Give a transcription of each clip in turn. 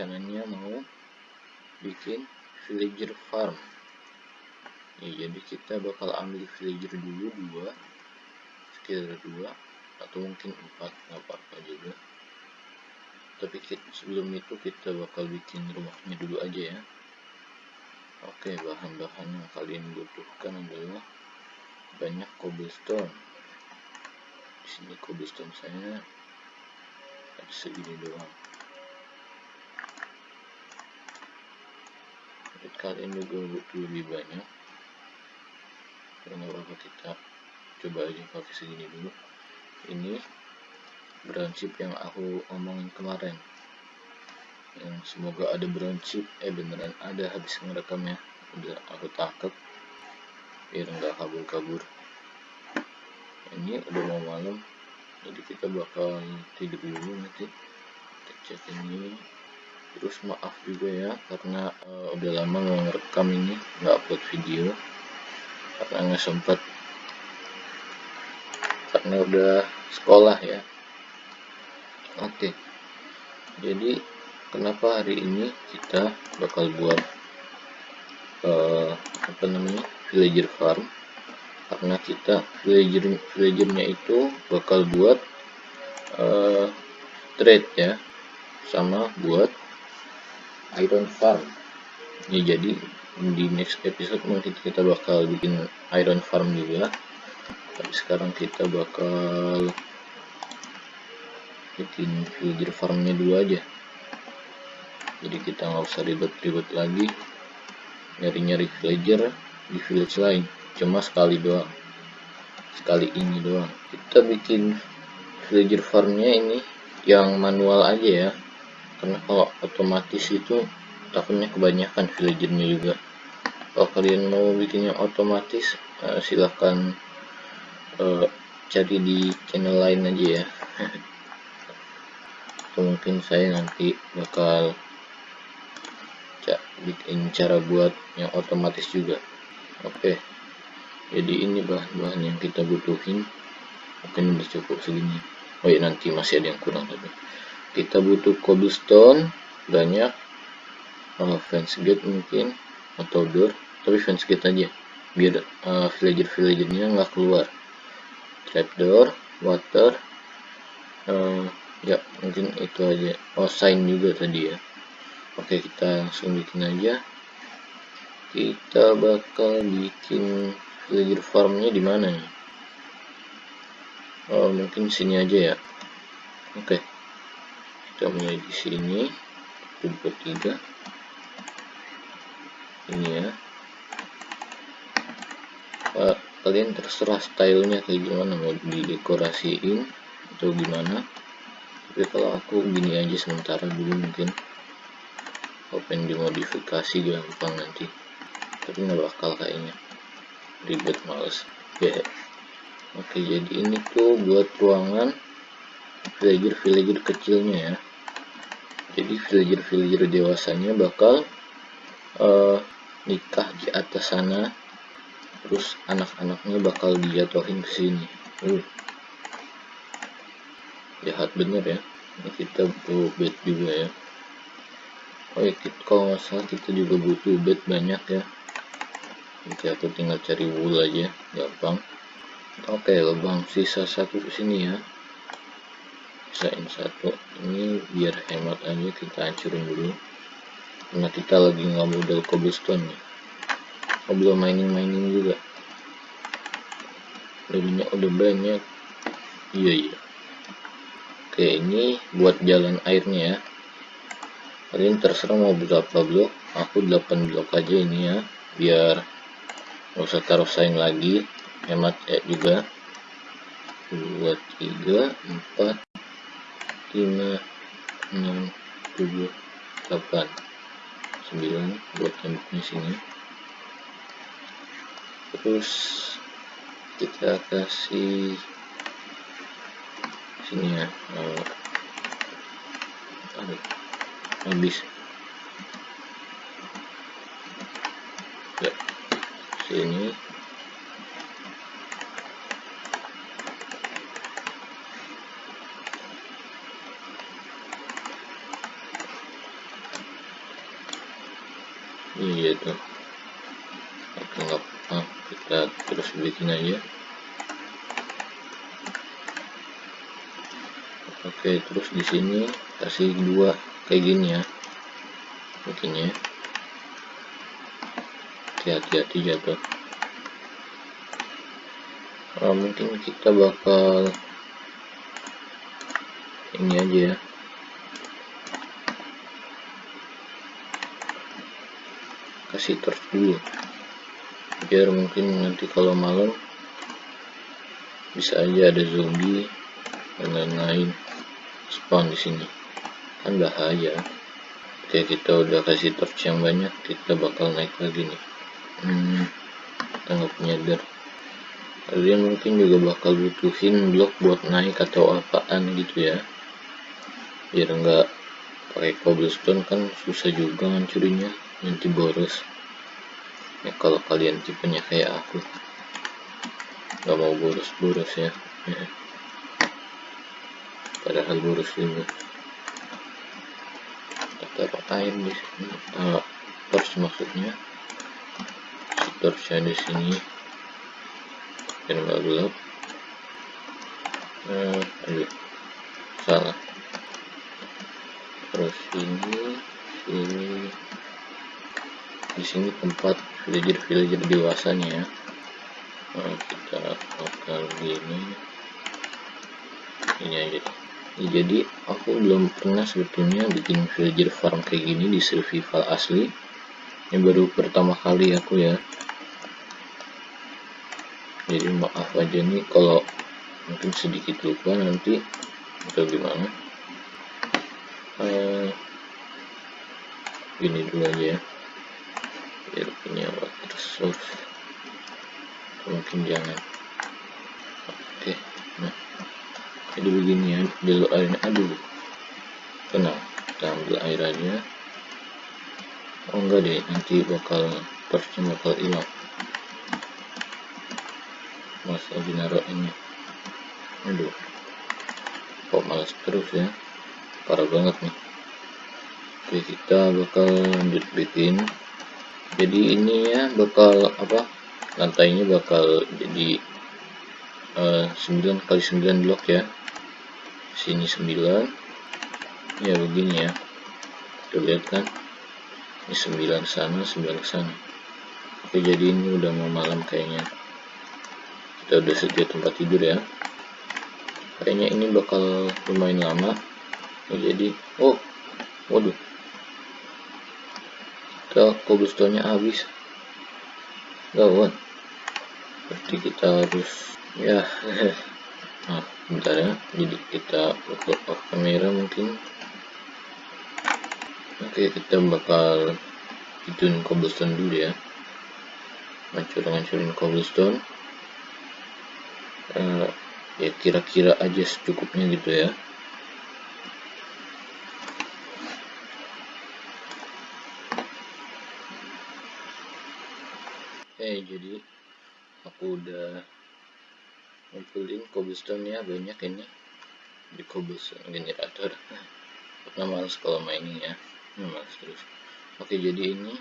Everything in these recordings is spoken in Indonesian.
rencananya mau bikin villager farm. Ya, jadi kita bakal ambil villager dulu dua sekitar dua atau mungkin empat nggak apa-apa juga. Tapi kita, sebelum itu kita bakal bikin rumahnya dulu aja ya. Oke bahan-bahan yang kalian butuhkan adalah banyak cobblestone. Di sini cobblestone saya ada segini doang jadi kalian juga butuh lebih banyak. Karena apa kita coba aja pakai segini dulu. Ini brown chip yang aku omongin kemarin. Yang semoga ada brown chip eh beneran ada habis ngerekamnya. Udah aku tangkap biar nggak kabur-kabur. Ini udah mau malam jadi kita bakal tidur dulu nanti. Kita cek ini terus maaf juga ya karena uh, udah lama mau ngerekam ini nggak upload video. Karena nggak sempat karena udah sekolah ya. Oke. Jadi kenapa hari ini kita bakal buat uh, apa namanya villager farm? Karena kita villager villagernya itu bakal buat uh, trade ya. Sama buat iron farm. Ya jadi di next episode mungkin kita bakal bikin iron farm juga. Tapi sekarang kita bakal bikin villager farmnya dulu aja. Jadi kita nggak usah ribet-ribet lagi. Nyari-nyari villager di village lain. Cuma sekali doang. Sekali ini doang. Kita bikin villager farmnya ini yang manual aja ya karena kalau otomatis itu takutnya kebanyakan villagernya juga. Kalau kalian mau bikin yang otomatis uh, silahkan uh, cari di channel lain aja ya. Atau mungkin saya nanti bakal bikin cara buat yang otomatis juga. Oke jadi ini bahan-bahan yang kita butuhin. Mungkin udah cukup segini. Oh ya nanti masih ada yang kurang tapi kita butuh cobblestone banyak. Uh, fence gate mungkin atau door. Tapi fence gate aja. Biar uh, villager villagernya nggak keluar. Trapdoor water. Uh, ya mungkin itu aja. Oh sign juga tadi ya. Oke kita langsung bikin aja. Kita bakal bikin villager farmnya di mana nih? Oh mungkin sini aja ya. Oke kita mulai di sini. Buat tiga. Ini ya. Uh, kalian terserah stylenya kayak gimana. Mau didekorasiin atau gimana. Tapi kalau aku gini aja sementara dulu mungkin. Open dimodifikasi gampang nanti. Tapi nggak bakal kayaknya. Ribet males. Ya yeah. oke jadi ini tuh buat ruangan villager villager kecilnya ya jadi villager villager dewasanya bakal uh, nikah di atas sana. Terus anak-anaknya bakal dijatuhin ke sini. Uh. jahat bener ya. Ini kita butuh bed juga ya. Oh ya kita, kalau nggak salah kita juga butuh bed banyak ya. Oke aku tinggal cari wool aja gampang. Oke lubang sisa satu sini ya sisain satu. Ini biar hemat aja kita hancurin dulu. Karena kita lagi nggak modal cobblestone nih. Oh belum mining mining juga. Lebihnya udah banyak. Iya iya. Oke ini buat jalan airnya ya. Kalian terserah mau berapa blok? Aku 8 blok aja ini ya biar nggak usah taruh sign lagi. Hemat ya juga. 2 3 4 5 6 7 8 9 buat temboknya sini. Terus kita kasih sini ya oh, habis. Sini iya tuh oke nggak apa kita terus bikin aja. Oke terus di sini kasih dua kayak gini ya. Bikinnya. Hati-hati jatuh. Nah, mungkin kita bakal ini aja ya kasih torch dulu biar mungkin nanti kalau malam bisa aja ada zombie dan lain-lain. Spawn di sini. Kan bahaya. Oke kita udah kasih torch yang banyak kita bakal naik lagi nih. Hmm, kita nggak punya dar kalian mungkin juga bakal butuhin blok buat naik atau apaan gitu ya. Biar nggak pakai cobblestone kan susah juga ngancurinya nanti boros ya kalau kalian tipenya kayak aku nggak mau boros-boros ya. ya. Padahal boros juga taruh air di sini. Uh, torch maksudnya torchnya di sini. Biar nggak gelap. Uh, aduh salah. Terus ini sini di sini tempat villager-villager dewasanya ya. Nah, kita bakal gini. Ini aja. Ya, jadi aku belum pernah sebetulnya bikin villager farm kayak gini di survival asli. Ini baru pertama kali aku ya. Jadi maaf aja nih kalau mungkin sedikit lupa nanti atau gimana. Uh, ini dulu aja ya source mungkin jangan oke nah. Jadi begini ya dulu airnya aduh. Tenang kita ambil air aja. Oh enggak deh nanti bakal torchnya bakal hilang. Mas lagi naruh ini. Aduh. Kok malas terus ya? Parah banget nih. Oke kita bakal lanjut bikin jadi ini ya bakal apa lantainya bakal jadi uh, 9 kali 9 blok ya. Sini 9 ya begini ya. Kita lihat kan? Ini 9 sana 9 sana. Oke jadi ini udah mau malam kayaknya. Kita udah sedia tempat tidur ya. Kayaknya ini bakal lumayan lama. Jadi oh waduh kita cobblestone-nya habis? Gawat berarti kita harus ya nah bentar ya. Jadi kita buka off kamera mungkin. Oke kita bakal hidupin cobblestone dulu ya. Ngancur-ngancurin cobblestone. Uh, ya kira-kira aja secukupnya gitu ya Oke, jadi aku udah ngumpulin cobblestone ya banyak ini di cobblestone generator. Karena males kalau mainin ya males terus. Oke jadi ini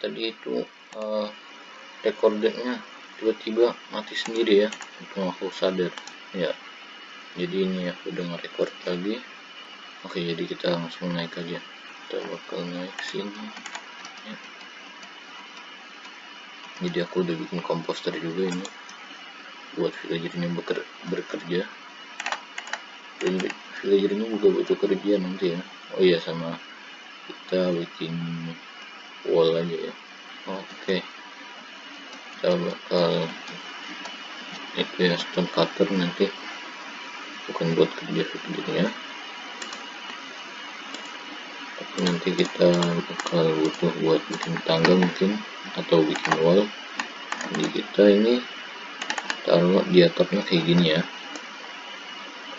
tadi itu uh, recordernya tiba-tiba mati sendiri ya itu aku sadar. Ya jadi ini aku udah nge-record lagi. Oke jadi kita langsung naik aja. Kita bakal naik sini. Ya jadi aku udah bikin komposter juga ini. Buat villagernya beker bekerja. Dan villagernya juga butuh kerja nanti ya. Oh iya sama kita bikin wall aja ya. Oke. Kita bakal itu ya stone cutter nanti. Bukan buat kerja villagernya tapi nanti kita bakal butuh buat bikin tangga mungkin atau bikin wall. Jadi kita ini taruh di atapnya kayak gini ya.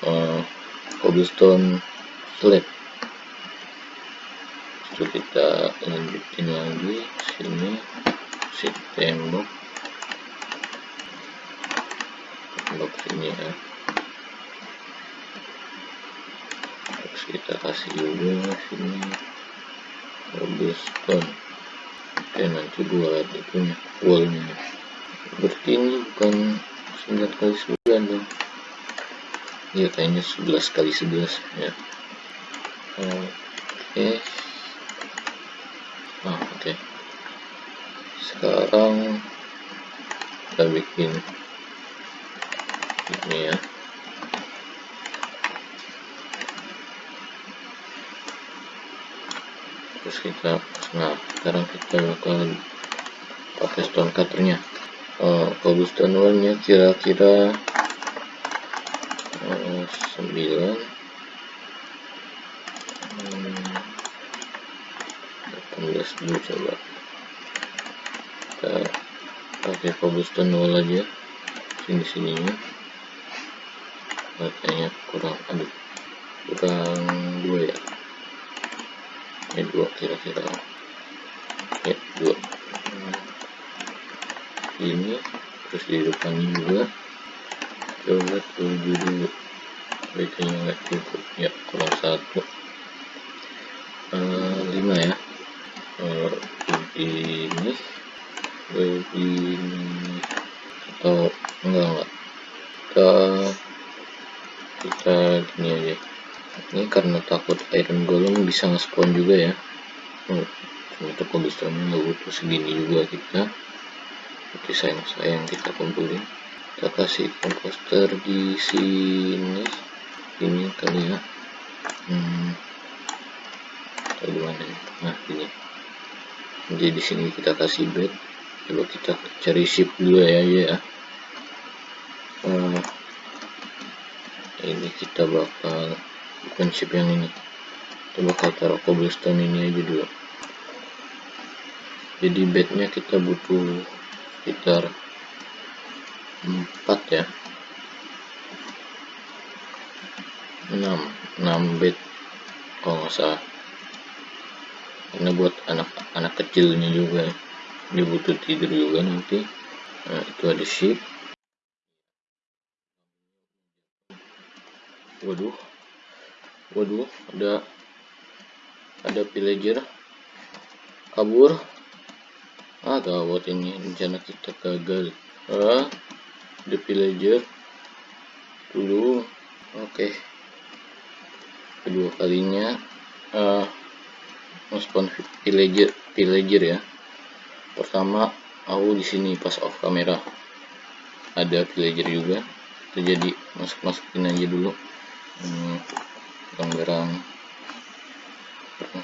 Uh, cobblestone slab. Itu kita lanjutin lagi sini si tembok. Tembok sini ya kita kasih juga sini. Cobblestone oke nanti buat itunya wallnya berarti ini. Bukan 9 kali 9 dong ya kayaknya 11 kali 11 ya. Oke ah oke. Okay. sekarang kita bikin ini ya terus kita nah sekarang kita bakal pakai stone cutternya. Uh, cobblestone warnya kira-kira uh, 9 hmm, 18 dulu coba. Kita pakai cobblestone wall aja sini sininya kayaknya kurang aduh kurang dua ya ini dua kira-kira. Ya dua. Ini terus di depannya juga. Coba tujuh dulu kayaknya nggak cukup. Ya kurang satu. Uh, lima ya. Uh, begini begini atau enggak enggak kita kita gini aja ini karena takut iron golem bisa nge-spawn juga ya. Oh, ternyata cobblestone nggak butuh segini juga kita. Oke sayang-sayang kita kumpulin. Kita kasih komposter di sini. Ini kali ya. Hmm, gimana ya? Nah ini. Jadi di sini kita kasih bed. Coba kita cari ship dulu ya ya uh, ini kita bakal bukan chip yang ini. Kita bakal taruh cobblestone ini aja dulu. Jadi bednya kita butuh sekitar 4 ya. 6 6 bed kalau nggak salah. Karena buat anak-anak kecilnya juga dia butuh tidur juga nanti. Nah itu ada sheep waduh waduh ada ada villager. Kabur. Ah gawat ini. Rencana kita gagal. Ah ada villager. Dulu. Oke. Okay. kedua kalinya uh, spawn villager villager ya. Pertama aku di sini pas off kamera. Ada villager juga. Terjadi masuk masukin aja dulu. Hmm, barang-barang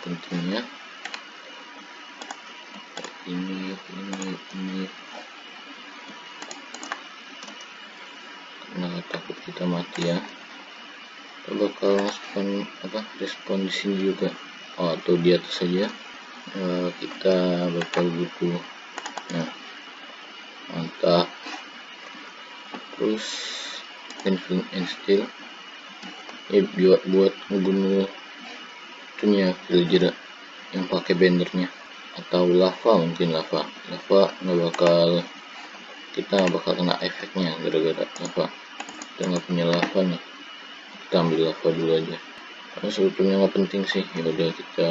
pentingnya ini ini ini. Karena takut kita mati ya. Kita bakal respon apa respon di sini juga. Oh, atau di atas saja uh, kita bakal butuh nah mantap. Terus infin and steel ya buat buat ngebunuh itunya villager yang pakai bendernya atau lava mungkin lava. Lava nggak bakal kita bakal kena efeknya gara-gara lava. Kita nggak punya lava nih. Kita ambil lava dulu aja. Karena sebetulnya nggak penting sih. Ya udah kita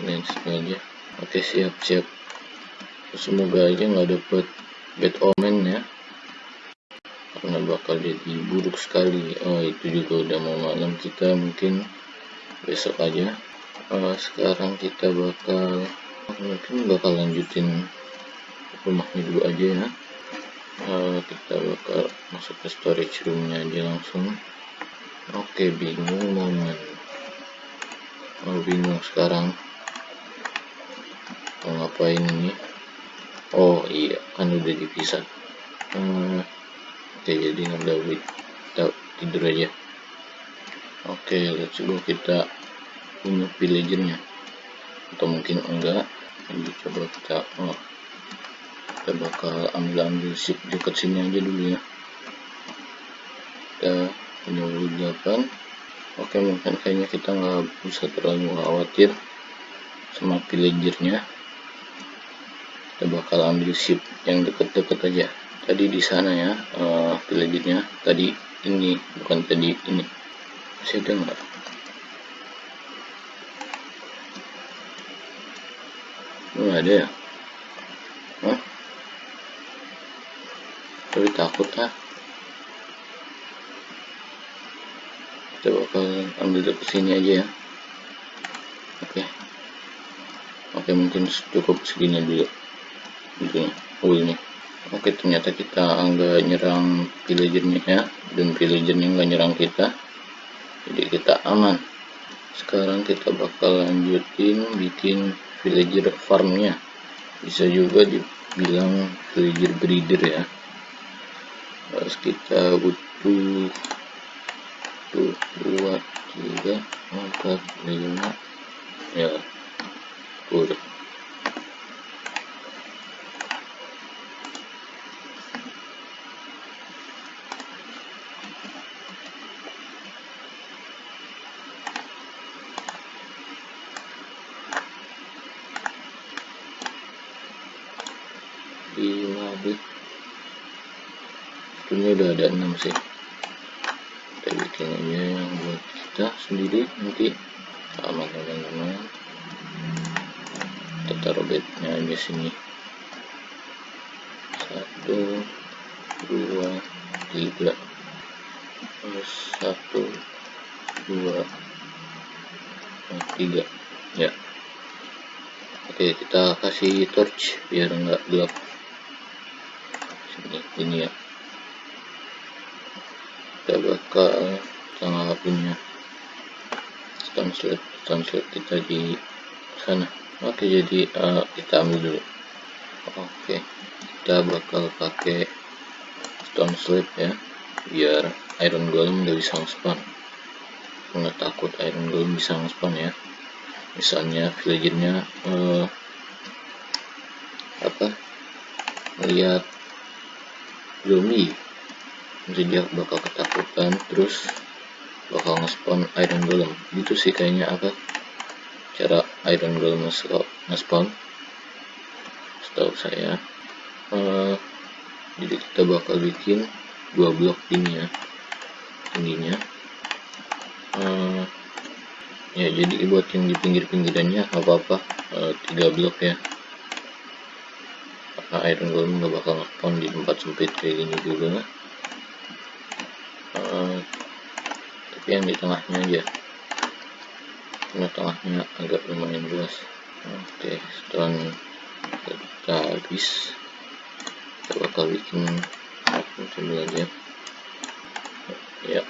ini aja. Oke siap siap. Semoga aja nggak dapet ya karena bakal jadi buruk sekali. Oh itu juga udah mau malam. Kita mungkin besok aja. Uh, sekarang kita bakal mungkin bakal lanjutin rumahnya dulu aja ya. Uh, kita bakal masuk ke storage roomnya aja langsung. Oke okay, bingung momen oh bingung sekarang. Mau ngapain ini? Oh iya kan udah dipisah. Uh, oke jadi nggak kita tidur aja. Oke let's go. Kita punya villagernya atau mungkin enggak. Jadi coba kita oh, kita bakal ambil ambil ship dekat sini aja dulu ya. Kita punya 8 oke mungkin kayaknya kita nggak bisa terlalu khawatir sama villagernya kita bakal ambil ship yang deket-deket aja tadi di sana ya uh, tadi ini bukan tadi ini. Masih ada nggak? Nggak ada ya? Hah? tapi takut ah. Kita bakal ambil ke sini aja ya. Oke. Oke mungkin cukup segini dulu. Gitu oh ini oke ternyata kita nggak nyerang villagernya ya. Dan villagernya nggak nyerang kita. Jadi kita aman. Sekarang kita bakal lanjutin bikin villager farmnya bisa juga dibilang villager breeder ya. Terus kita butuh tuh dua tiga empat lima ya udah lima bit ini udah ada enam sih. Kita aja yang buat kita sendiri nanti sama teman-teman. Kita taruh bednya aja sini. Satu dua tiga. Terus satu dua tiga. Ya. Oke kita kasih torch biar enggak gelap ini ya. Kita bakal punya stone slab stone slab kita di sana. Oke jadi uh, kita ambil dulu. Oke kita bakal pakai stone slab ya biar iron golem nggak bisa spawn nggak takut iron golem bisa spawn ya. Misalnya villagernya uh, apa? Melihat zombie jadi dia bakal ketakutan terus bakal nge-spawn iron golem. Gitu sih kayaknya apa? Cara iron golem nge-spawn. Setahu saya uh, jadi kita bakal bikin dua blok ini ya tingginya. Uh, ya jadi buat yang di pinggir-pinggirannya apa-apa. Uh, tiga blok ya karena iron golem nggak bakal nge di tempat sempit kayak gini juga uh, tapi yang di tengahnya aja. Karena tengahnya agak lumayan luas. Oke stone kita habis. Kita bakal bikin dulu aja. Ya.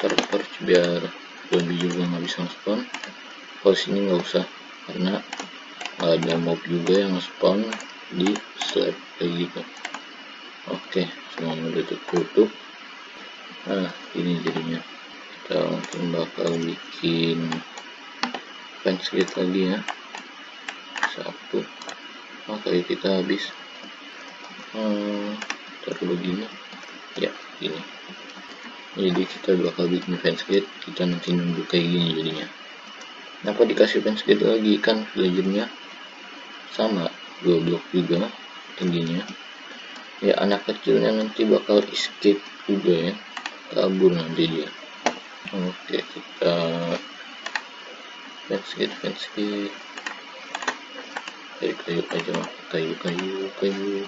Terperch biar zombie juga nggak bisa spawn kalau sini nggak usah karena ada mob juga yang spawn di slab kayak gitu. Oke semuanya udah tertutup. Nah ini jadinya. Kita mungkin bakal bikin fence lagi ya. Satu. Oke kita habis. Hmm, begini. Ya ini. Jadi kita bakal bikin fence kita nanti nunggu kayak gini jadinya. Kenapa dikasih fence lagi? Kan villagernya sama dua blok juga tingginya ya anak kecilnya nanti bakal escape juga ya. Kabur nanti dia. Oke kita fence gate fence kayu kayu aja kayu kayu kayu.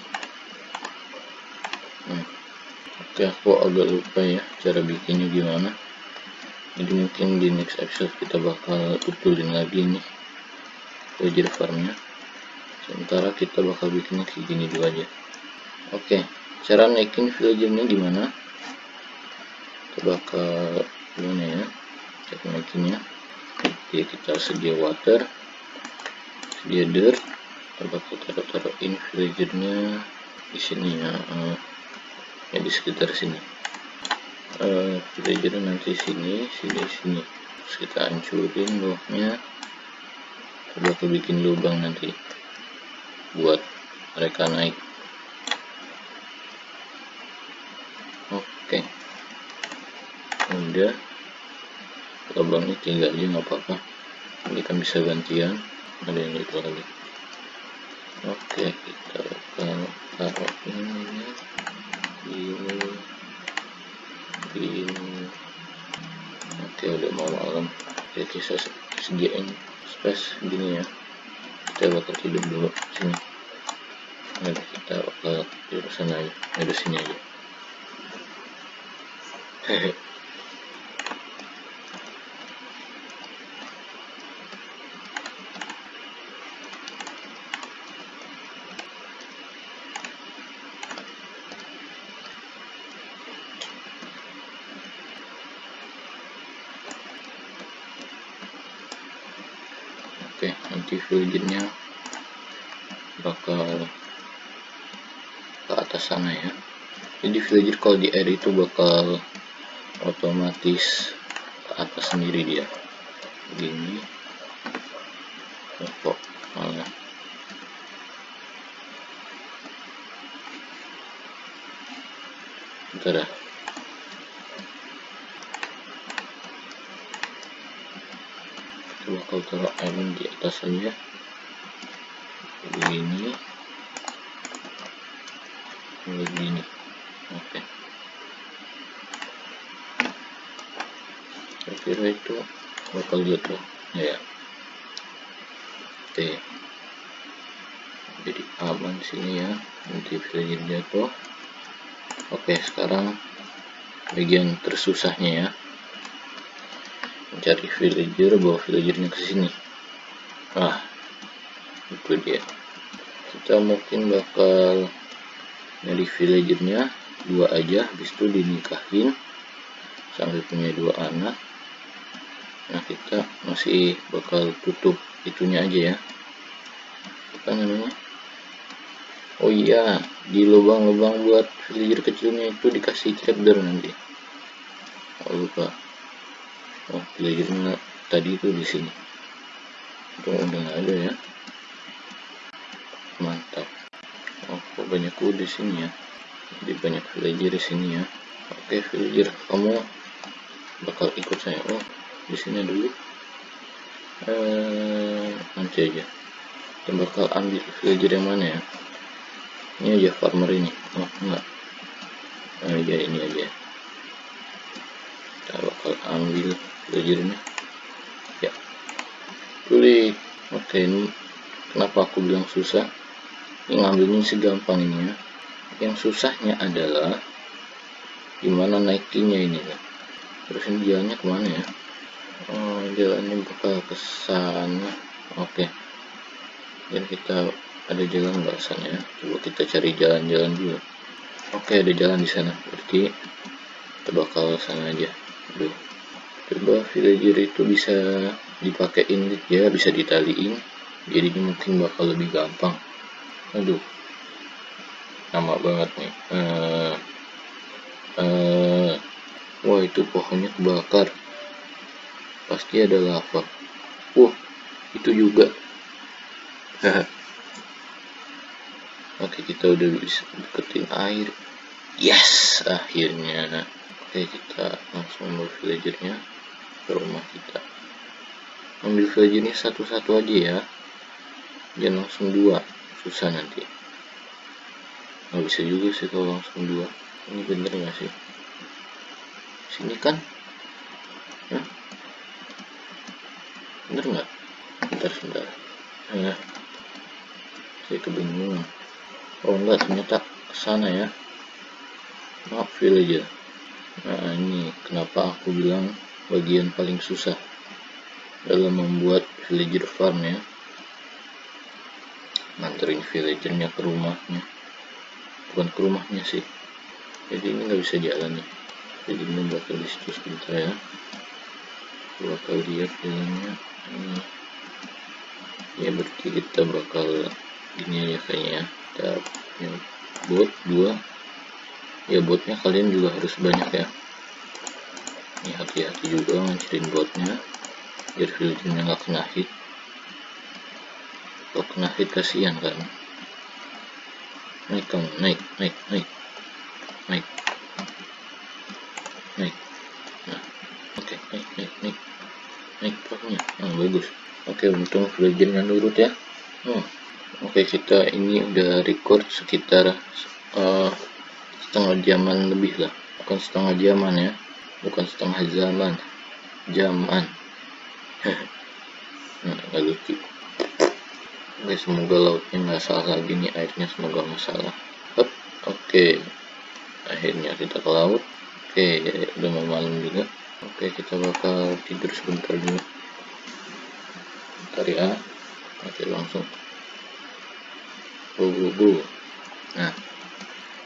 Hmm. oke aku agak lupa ya cara bikinnya gimana. Jadi mungkin di next episode kita bakal betulin lagi nih. Wajar farmnya sementara kita bakal bikinnya kayak gini dulu aja. Oke cara naikin villagernya gimana? Kita bakal gimana ya cara naikinnya? Oke kita sedia water sedia dirt. Kita bakal taruh-taruhin villagernya di sini ya uh, ya di sekitar sini. Uh, nanti sini sini sini. Terus kita hancurin bloknya kita bakal bikin lubang nanti buat mereka naik. Oke. Udah. Lubangnya tinggal aja nggak apa-apa. Ini kan bisa gantian. Ada yang itu lagi. Oke kita akan taruh ini ini. Ini. Oke udah mau malam. Jadi saya sediain space gini ya saya bakal tidur dulu sini. Nah, kita bakal tidur sana aja tidur sini aja. hehe oke nanti villagernya bakal ke atas sana ya. Jadi villager kalau di air itu bakal otomatis ke atas sendiri dia. Begini. Oh, kok malah. Bentar ya taruh iron di atas saja begini. Begini. Oke. Saya kira itu bakal jatuh. Ya. Oke. Jadi aman sini ya. Nanti villager jatuh. Oke sekarang bagian tersusahnya ya mencari villager bawa villagernya ke sini. Ah itu dia. Kita mungkin bakal nyari villagernya dua aja. Habis itu dinikahin sampai punya dua anak. Nah kita masih bakal tutup itunya aja ya. Apa namanya? Oh iya di lubang-lubang buat villager kecilnya itu dikasih trapdoor nanti. Oh lupa oh villagernya tadi itu di sini. Itu udah nggak ada ya? Mantap. Oh kok banyak di sini ya? Jadi banyak villager di sini ya. Oke villager kamu bakal ikut saya. Oh di sini dulu. Eh nanti aja. Kita bakal ambil villager yang mana ya? Ini aja farmer ini. Oh enggak nah, ya ini aja kita bakal ambil belajarnya ya. Sulit oke ini kenapa aku bilang susah? Ini ngambilnya segampang ini ya. Yang susahnya adalah gimana naikinnya ini ya terus ini jalannya ke mana ya? Oh jalannya bakal ke sana. Oke. Dan kita ada jalan nggak sana ya. Coba kita cari jalan-jalan dulu. Oke ada jalan di sana. Berarti kita bakal sana aja aduh coba villager itu bisa dipakein ya bisa ditaliin. Jadi mungkin bakal lebih gampang. Aduh lama banget nih. Uh, uh, wah itu pohonnya kebakar. Pasti ada lava. Wah itu juga. Oke kita udah bisa deketin air. Yes akhirnya oke kita langsung ambil villagernya ke rumah kita. Ambil villagernya satu-satu aja ya. Jangan langsung dua. Susah nanti. Nggak bisa juga sih kalau langsung dua. Ini bener nggak sih? Sini kan? Hah? bener nggak? Bentar sebentar. Ya saya kebingungan. Oh enggak ternyata sana ya. Maaf villager nah ini kenapa aku bilang bagian paling susah dalam membuat villager farm ya? Nganterin villagernya ke rumahnya. Bukan ke rumahnya sih. Jadi ini nggak bisa jalan nih. Jadi ini bakal di situ sebentar ya. Bakal lihat jalannya. Ini. Ya berarti kita bakal ini ya kayaknya. Kita bot dua ya botnya kalian juga harus banyak ya. Ini hati-hati juga ngancurin botnya biar villagernya nggak kena hit kalau kena hit kasihan kan? Naik kamu naik naik naik naik naik. Nah oke okay, naik naik naik naik pokoknya oh, bagus. Oke okay, untung villagernya nurut ya. Oh. oke okay, kita ini udah record sekitar uh, setengah jaman lebih lah bukan setengah jaman ya bukan setengah zaman zaman nah, lucu Oke, semoga lautnya nggak salah lagi nih airnya semoga nggak salah. Hup, oke, akhirnya kita ke laut. Oke, udah mau malam juga. Oke, kita bakal tidur sebentar dulu. Bentar ya. Oke, langsung. Bu, bu, bu. Nah,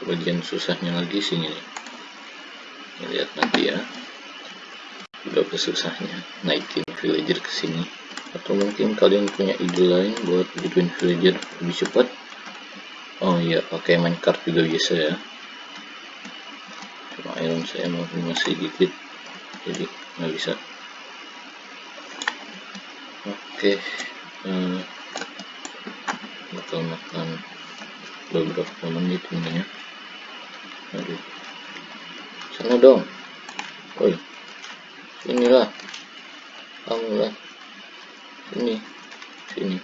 bagian susahnya lagi sini. Nih. Lihat nanti ya. Berapa susahnya naikin villager ke sini. Atau mungkin kalian punya ide lain buat bikin villager lebih cepat? Oh iya pakai minecart juga bisa ya. Cuma iron saya masih dikit jadi nggak bisa. Oke hmm, bakal makan beberapa menit ini ya aduh. Sana dong. Woi. Sinilah kamu lah sini. Sini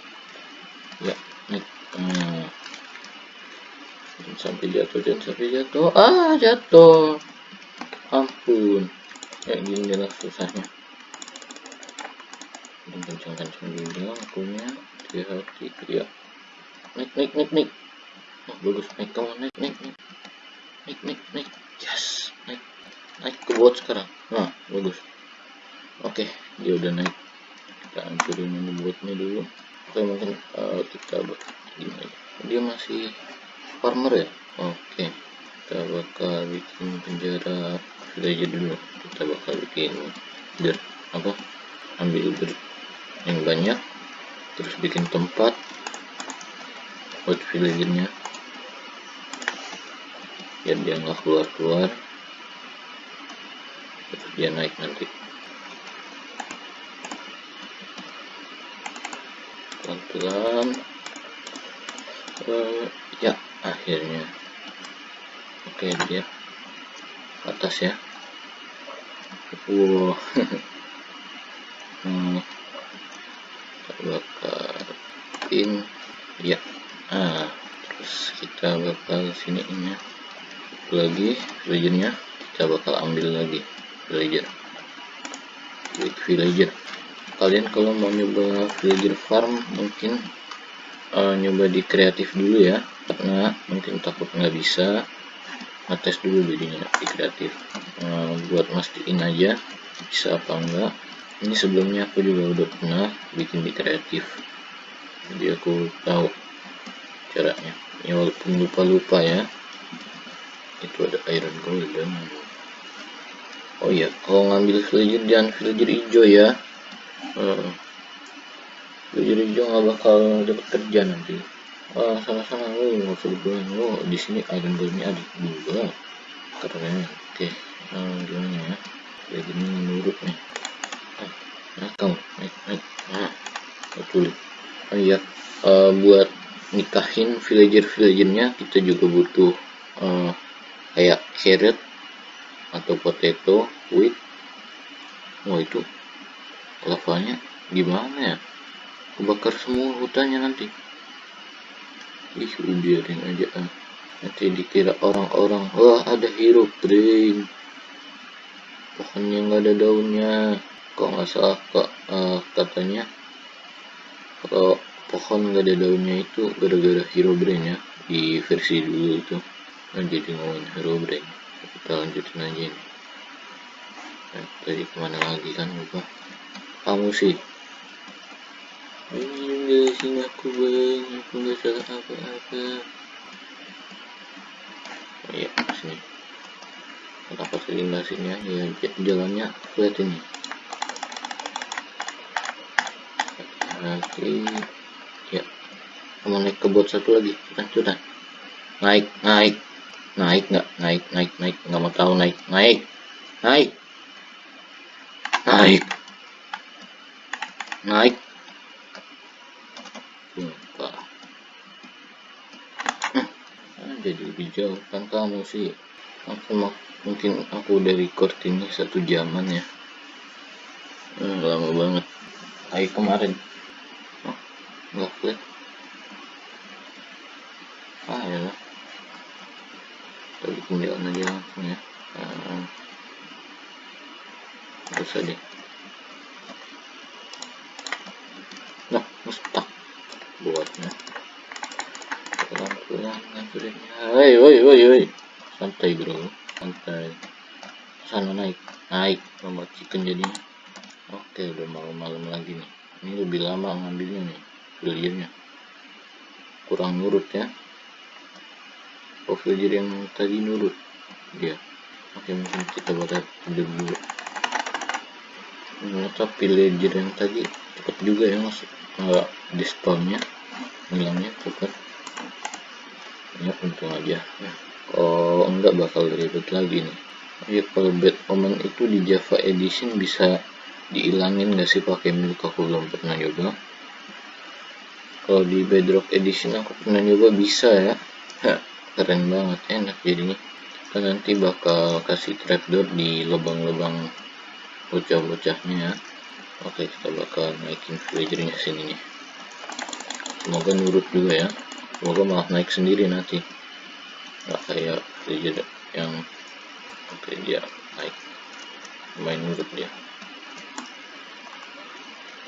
ya naik hmm. sampai jatuh jangan sampai jatuh. Ah jatuh. Ampun. Kayak gini lah susahnya. Kencang-kencang juga akunya. Hati-hati ya naik naik naik naik. Oh, bagus. Naik kamu naik naik naik naik naik naik yes naik naik ke bot sekarang. Nah bagus. Oke dia udah naik. Kita hancurin ini buatnya dulu. Oke mungkin uh, kita gini dia masih farmer ya? Oke kita bakal bikin penjara. Villager dulu. Kita bakal bikin dirt apa? Ambil dirt yang banyak. Terus bikin tempat. Buat villagernya biar dia nggak keluar keluar terus dia naik nanti. Pelan-pelan. Uh, ya akhirnya. Oke dia atas ya. Wow. Hmm, kita bakarin ya. Ah terus kita bakal sini ini lagi villagernya kita bakal ambil lagi villager villager kalian kalau mau nyoba villager farm mungkin uh, nyoba di kreatif dulu ya. Karena mungkin takut nggak bisa ngetes dulu jadinya di kreatif. Uh, buat mastiin aja bisa apa enggak ini sebelumnya aku juga udah pernah bikin di kreatif. Jadi aku tahu caranya. Ya walaupun lupa-lupa ya itu ada iron golden oh iya kalau ngambil villager jangan villager hijau ya. Hmm. jadi dia nggak bakal dapat kerja nanti. Ah sama-sama lo nggak usah dibilang lo di sini ada golnya ada juga keren oke nah, gimana ya? Kayak gini menurut nih. Ah, nah kamu naik naik nah betul oh iya uh, buat nikahin villager villagernya kita juga butuh uh, kayak carrot atau potato wheat oh itu lavanya gimana ya? Kebakar semua hutannya nanti. Ih biarin aja ah. Nanti dikira orang-orang wah ada hero brain. Pohonnya nggak ada daunnya. Kok nggak salah kok uh, katanya kalau pohon nggak ada daunnya itu gara-gara hero brain ya. Di versi dulu itu jadi ngomongin hero brain kita lanjutin aja ini. Nah, tadi ke mana lagi kan? Lupa. Kamu sih. Ini aku bang aku nggak salah apa-apa. Oh iya sini. Kenapa nasinya ya jalannya flat ini. Hati ya. Kamu naik ke bot satu lagi. Cepetan. Naik naik naik nggak? Naik naik naik. Nggak mau tahu naik. Naik. Naik. Naik. Naik. Lupa hmm. jadi lebih jauh kan kamu sih. Aku mungkin aku udah record ini satu jaman ya. Hmm, lama banget. Hari kemarin. Nggak flat 공략 언어기랑 공략 아, 없어야 돼 나, 무섭다 뭐가 있냐 그럼 고양이 그랬냐 에이 어이 어이 어이 santai bro. Santai. Sana naik. Naik. Nomor chicken jadi, oke udah malam-malam lagi nih. Ini lebih lama ngambilnya nih bilirnya kurang nurut ya. Oh, filier yang tadi nurut. Dia. Oke, mungkin kita bakal tidur dulu. Ternyata villager yang tadi cepet juga ya masuk. Nggak di. Hilangnya cepet ya untung aja ya. oh enggak bakal ribet lagi nih ya kalau bad omen itu di java edition bisa diilangin nggak sih pakai milk aku belum pernah nyoba kalau di bedrock edition aku pernah nyoba bisa ya keren banget enak jadinya. Kita nanti bakal kasih trapdoor di lubang-lubang bocah-bocahnya. Ya oke kita bakal naikin villagernya sini nih. Semoga nurut juga ya. Semoga malah naik sendiri nanti. Nggak kayak villager yang oke dia naik. Main nurut dia.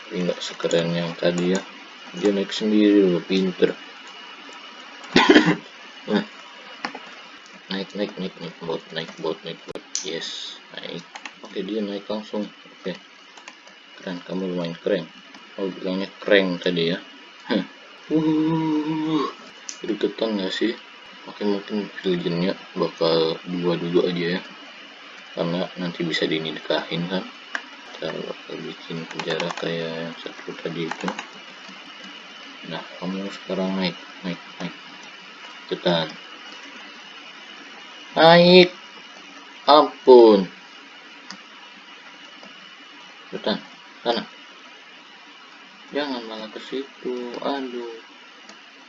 Tapi nggak sekeren yang tadi ya. Dia naik sendiri loh pinter. Nah naik naik naik naik bot naik bot naik bot yes naik. Oke dia naik langsung. Oke. Keren kamu lumayan keren. Oh bilangnya keren tadi ya. Uh gregetan gak sih? Oke mungkin villagernya bakal dua dulu aja ya. Karena nanti bisa dinikahin kan. Kita bakal bikin penjara kayak yang satu tadi itu. Nah kamu sekarang naik naik naik. Cepetan naik. Ampun. Cepetan sana. Jangan malah ke situ. Aduh.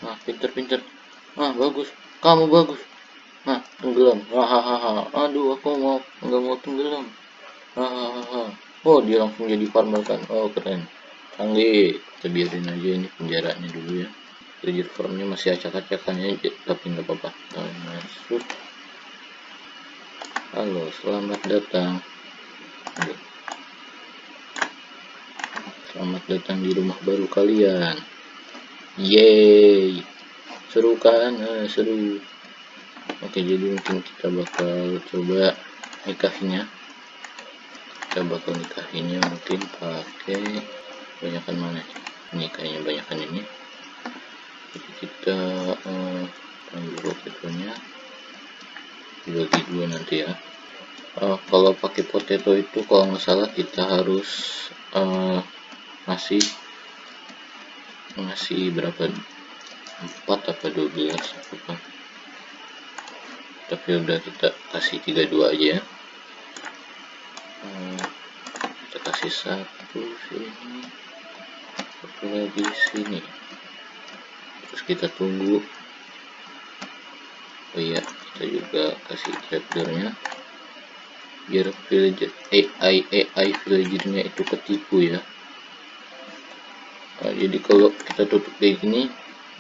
Nah pinter-pinter. Nah bagus. Kamu bagus. Nah tenggelam. Hahaha. Aduh aku mau nggak mau tenggelam. Hahaha. Oh dia langsung jadi farmer kan? Oh keren. Canggih. Kita biarin aja ini penjaranya dulu ya. Villager farmnya masih acak-acakannya tapi nggak apa-apa. Nah, masuk halo selamat datang. Selamat datang di rumah baru kalian. Yeay. Seru kan? Nah, seru. Oke, jadi mungkin kita bakal coba nikahinnya. Kita bakal nikahinnya mungkin pakai banyakan mana? Ini kayaknya banyakan ini. Jadi kita uh, ambil potetonya dibagi dua nanti ya. Uh, kalau pakai potato itu kalau nggak salah kita harus uh, masih masih berapa? 4 apa 12 apa tapi udah kita kasih 32 aja ya. Hmm, kita kasih satu sini satu lagi sini. Terus kita tunggu oh iya kita juga kasih trapdoornya biar villager AI AI villagernya itu ketipu ya. Nah, jadi kalau kita tutup kayak gini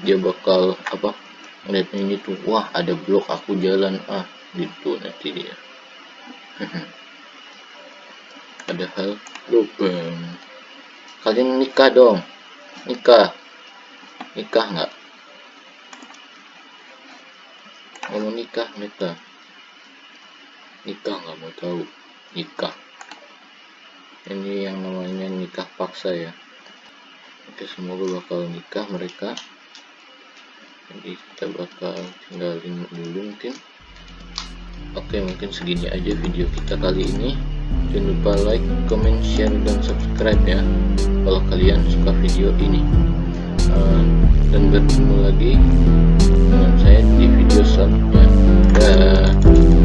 dia bakal apa ngeliat ini tuh wah ada blok aku jalan. Ah gitu nanti dia. Padahal lubang kalian nikah dong. Nikah. Nikah nggak mau nikah nikah. Nikah nggak mau tahu. Nikah. Ini yang namanya nikah paksa ya. Oke semoga bakal nikah mereka. Jadi kita bakal tinggalin dulu mungkin. Oke mungkin segini aja video kita kali ini. Jangan lupa like, comment, share, dan subscribe ya. Kalau kalian suka video ini. Uh, dan bertemu lagi dengan saya di video selanjutnya. Dah.